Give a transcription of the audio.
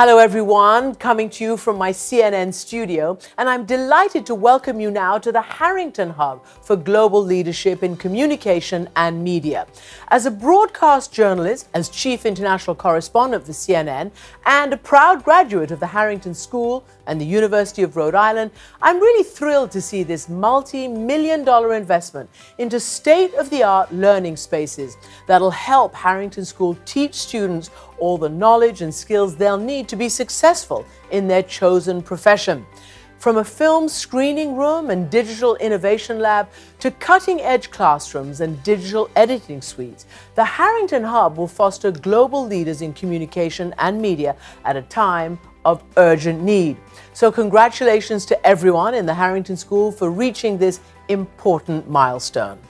Hello, everyone, coming to you from my CNN studio, and I'm delighted to welcome you now to the Harrington Hub for Global Leadership in Communication and Media. As a broadcast journalist, as chief international correspondent for CNN, and a proud graduate of the Harrington School and the University of Rhode Island, I'm really thrilled to see this multi million dollar investment into state of the art learning spaces that'll help Harrington School teach students all the knowledge and skills they'll need to be successful in their chosen profession. From a film screening room and digital innovation lab to cutting edge classrooms and digital editing suites, the Harrington Hub will foster global leaders in communication and media at a time of urgent need. So, congratulations to everyone in the Harrington School for reaching this important milestone.